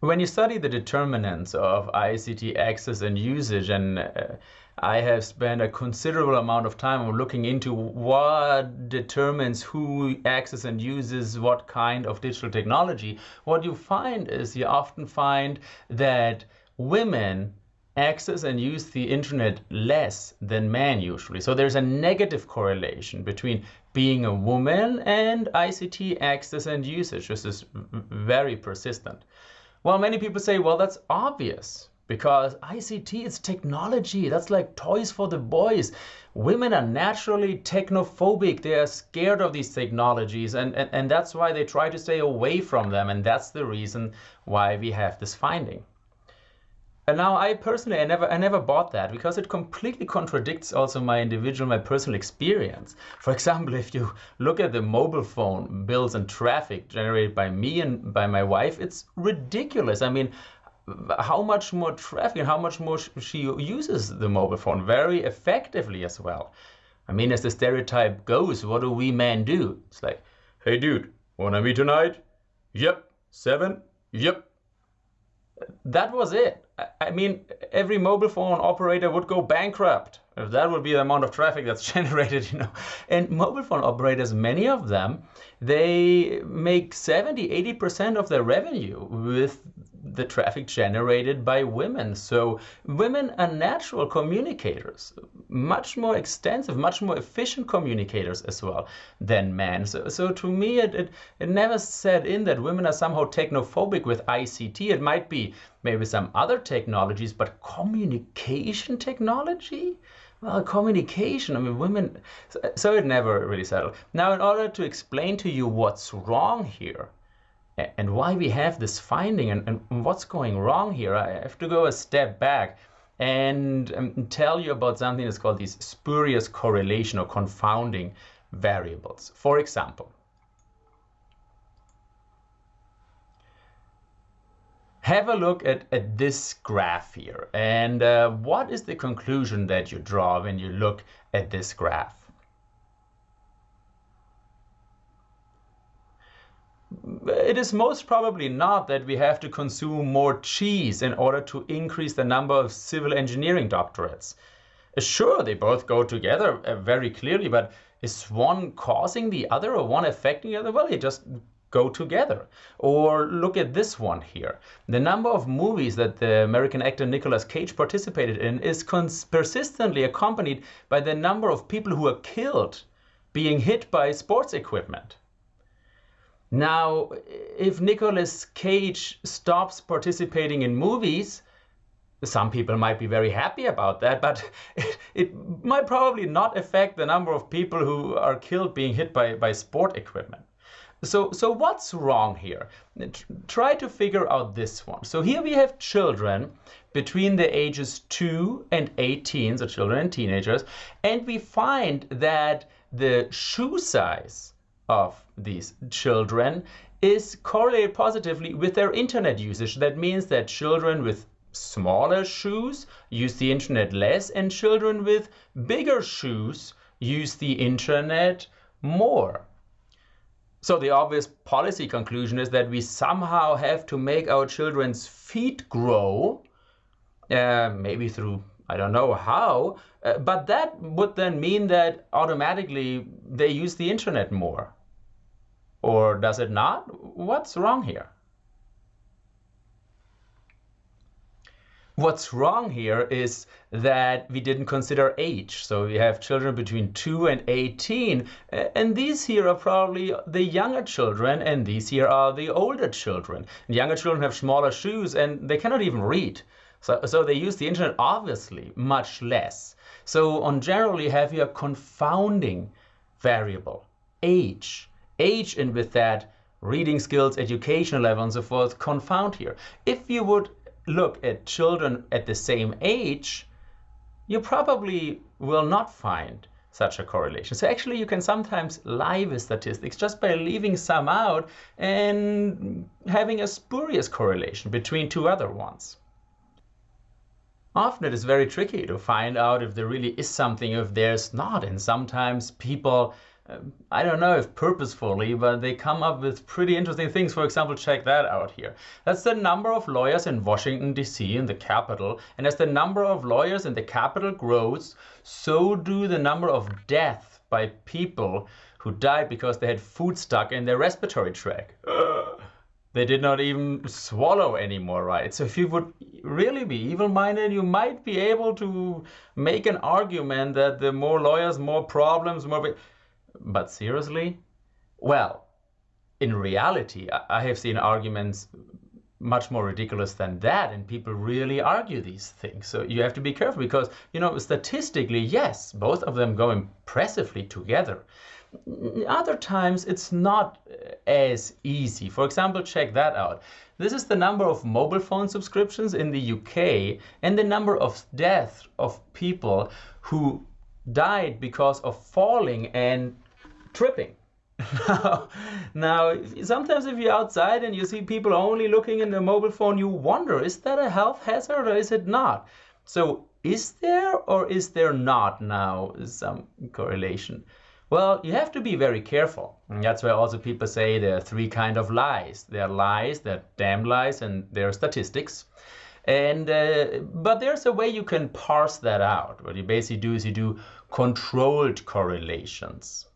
When you study the determinants of ICT access and usage, and uh, I have spent a considerable amount of time looking into what determines who accesses and uses what kind of digital technology, what you find is you often find that women access and use the internet less than men usually. So there's a negative correlation between being a woman and ICT access and usage. This is very persistent. Well, many people say, well, that's obvious because ICT is technology. That's like toys for the boys. Women are naturally technophobic. They are scared of these technologies, and, and, and that's why they try to stay away from them. And that's the reason why we have this finding. And now I personally, I never, I never bought that because it completely contradicts also my individual, my personal experience. For example, if you look at the mobile phone bills and traffic generated by me and by my wife, it's ridiculous. I mean, how much more traffic and how much more she uses the mobile phone very effectively as well. I mean, as the stereotype goes, what do we men do? It's like, hey dude, wanna meet tonight? Yep. Seven? Yep that was it. I mean, every mobile phone operator would go bankrupt if that would be the amount of traffic that's generated, you know. And mobile phone operators, many of them, they make 70, 80% of their revenue with the traffic generated by women. So women are natural communicators, much more extensive, much more efficient communicators as well than men. So, so to me, it, it, it never set in that women are somehow technophobic with ICT. It might be maybe some other technologies, but communication technology? Well, communication, I mean, women, so, so it never really settled. Now, in order to explain to you what's wrong here, and why we have this finding and, and, what's going wrong here, I have to go a step back and um, tell you about something that's called these spurious correlation or confounding variables. For example, have a look at, at this graph here. And uh, what is the conclusion that you draw when you look at this graph? It is most probably not that we have to consume more cheese in order to increase the number of civil engineering doctorates. Sure, they both go together uh, very clearly, but is one causing the other or one affecting the other? Well, they just go together. Or look at this one here. The number of movies that the American actor Nicolas Cage participated in is persistently accompanied by the number of people who are killed being hit by sports equipment. Now, if Nicolas Cage stops participating in movies, some people might be very happy about that, but it, might probably not affect the number of people who are killed being hit by, by sport equipment. So, so what's wrong here? Try to figure out this one. So here we have children between the ages 2 and 18, so children and teenagers, and we find that the shoe size of these children is correlated positively with their internet usage. That means that children with smaller shoes use the internet less and children with bigger shoes use the internet more. So the obvious policy conclusion is that we somehow have to make our children's feet grow, uh, maybe through, I don't know how, uh, but that would then mean that automatically they use the internet more. Or does it not? What's wrong here? What's wrong here is that we didn't consider age. So we have children between 2 and 18, and these here are probably the younger children, and these here are the older children. Younger children have smaller shoes, and they cannot even read. So, so they use the internet obviously much less. So on generally have here a confounding variable, age. Age and with that reading skills, education level and so forth confound here. If you would look at children at the same age, you probably will not find such a correlation. So actually you can sometimes lie with statistics just by leaving some out and having a spurious correlation between two other ones. Often it is very tricky to find out if there really is something or if there's not and sometimes people I don't know if purposefully, but they come up with pretty interesting things. For example, check that out here. That's the number of lawyers in Washington, D.C., in the capital. And as the number of lawyers in the capital grows, so do the number of deaths by people who died because they had food stuck in their respiratory tract. they did not even swallow anymore, right? So if you would really be evil-minded, you might be able to make an argument that the more lawyers, more problems, more... But seriously? Well, in reality, I have seen arguments much more ridiculous than that and people really argue these things. So you have to be careful because you know statistically yes both of them go impressively together. Other times it's not uh, as easy. For example check that out. This is the number of mobile phone subscriptions in the UK and the number of deaths of people who died because of falling and tripping. now, sometimes if you're outside and you see people only looking in their mobile phone, you wonder, is that a health hazard or is it not? So is there or is there not now some correlation? Well, you have to be very careful. And that's why also people say there are three kind of lies. There are lies, there are damn lies, and there are statistics. And uh, but there's a way you can parse that out. What you basically do is you do controlled correlations.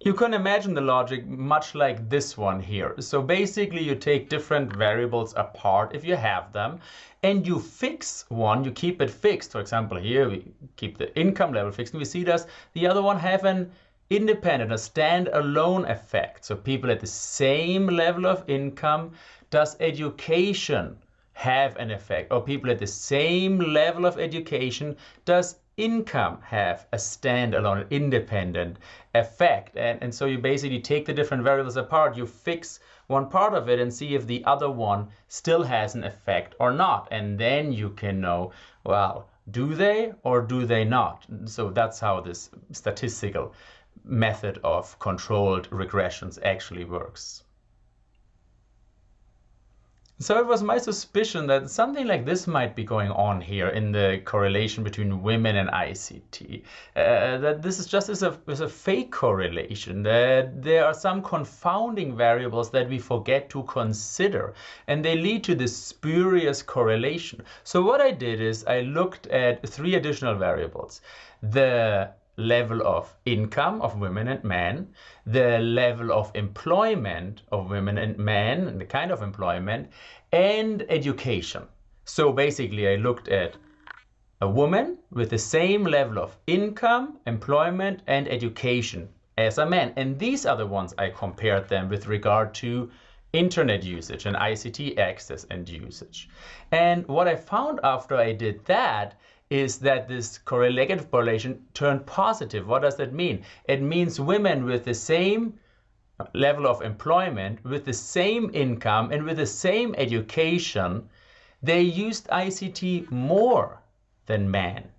You can imagine the logic much like this one here. So basically you take different variables apart if you have them and you fix one, you keep it fixed. For example, here we keep the income level fixed and we see does the other one have an independent, a standalone effect. So people at the same level of income, does education have an effect? Or people at the same level of education, does income have a standalone, independent effect. And, and so you basically take the different variables apart, you fix one part of it and see if the other one still has an effect or not. And then you can know, well, do they or do they not? So that's how this statistical method of controlled regressions actually works. So it was my suspicion that something like this might be going on here in the correlation between women and ICT. Uh, that this is just as a, as a fake correlation, that there are some confounding variables that we forget to consider, and they lead to this spurious correlation. So what I did is I looked at three additional variables. The level of income of women and men, the level of employment of women and men, the kind of employment, and education. So basically I looked at a woman with the same level of income, employment, and education as a man. And these are the ones I compared them with regard to internet usage and ICT access and usage. And what I found after I did that is that this correlative correlation turned positive. What does that mean? It means women with the same level of employment, with the same income, and with the same education, they used ICT more than men.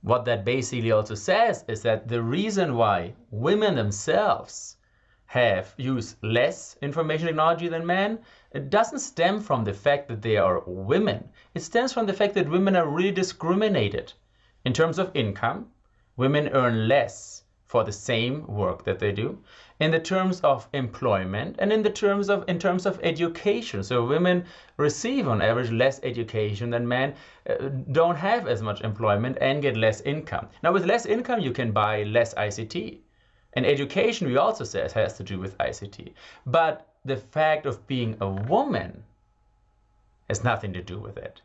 What that basically also says is that the reason why women themselves have use less information technology than men, it doesn't stem from the fact that they are women. It stems from the fact that women are really discriminated. In terms of income, women earn less for the same work that they do in the terms of employment and in the terms of in terms of education so women receive on average less education than men uh, don't have as much employment and get less income now with less income you can buy less ICT and education, we also says, has to do with ICT. But the fact of being a woman has nothing to do with it.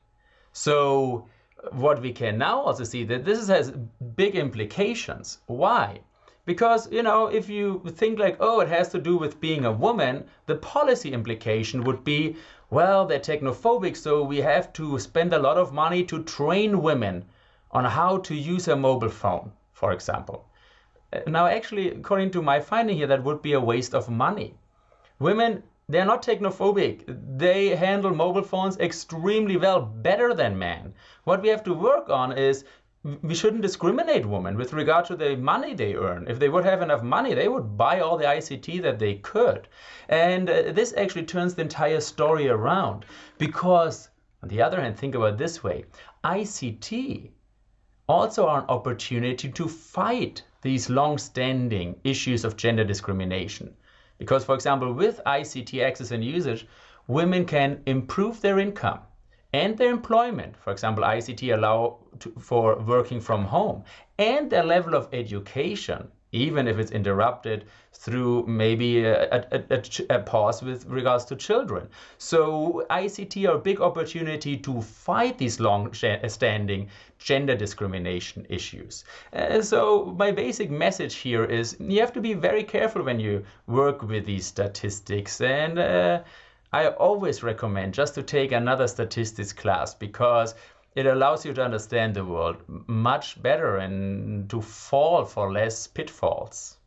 So what we can now also see that this has big implications. Why? Because, you know, if you think like, oh, it has to do with being a woman, the policy implication would be, well, they're technophobic, so we have to spend a lot of money to train women on how to use a mobile phone, for example. Now, actually, according to my finding here, that would be a waste of money. Women, they're not technophobic. They handle mobile phones extremely well, better than men. What we have to work on is we shouldn't discriminate women with regard to the money they earn. If they would have enough money, they would buy all the ICT that they could. And uh, this actually turns the entire story around because, on the other hand, think about this way ICT also are an opportunity to fight these long-standing issues of gender discrimination. Because, for example, with ICT access and usage, women can improve their income and their employment. For example, ICT allow to, for working from home and their level of education even if it's interrupted through maybe a, a, a, a, pause with regards to children. So ICT are a big opportunity to fight these long-standing gender discrimination issues. Uh, so my basic message here is you have to be very careful when you work with these statistics and uh, I always recommend just to take another statistics class because it allows you to understand the world much better and to fall for less pitfalls.